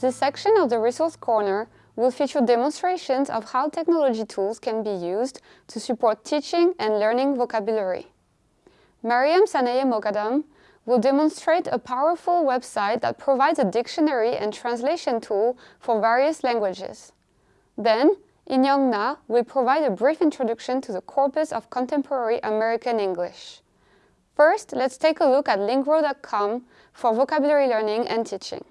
This section of the Resource Corner will feature demonstrations of how technology tools can be used to support teaching and learning vocabulary. Mariam Sanaye Mogadam will demonstrate a powerful website that provides a dictionary and translation tool for various languages. Then, Inyoung Na will provide a brief introduction to the corpus of contemporary American English. First, let's take a look at lingro.com for vocabulary learning and teaching.